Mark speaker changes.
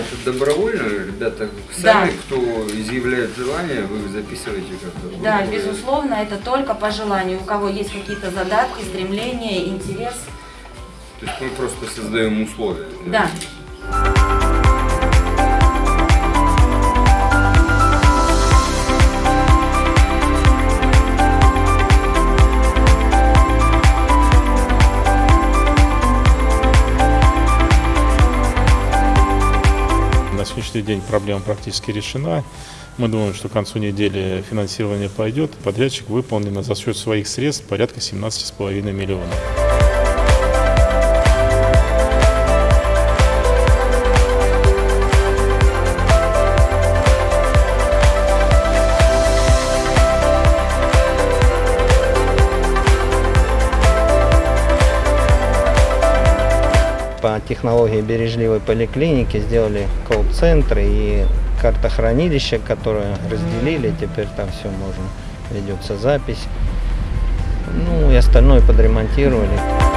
Speaker 1: это добровольно? Ребята сами, кто изъявляет желание, вы записываете как-то?
Speaker 2: Да, безусловно, это только по желанию. У кого есть какие-то задатки, стремления, интерес.
Speaker 1: То есть мы просто создаем условия.
Speaker 2: Да.
Speaker 3: На сегодняшний день проблема практически решена. Мы думаем, что к концу недели финансирование пойдет. Подрядчик выполнено за счет своих средств порядка 17,5 миллионов.
Speaker 4: По технологии бережливой поликлиники сделали колл-центр и картохранилище, которое разделили. Теперь там все можно, ведется запись. Ну и остальное подремонтировали.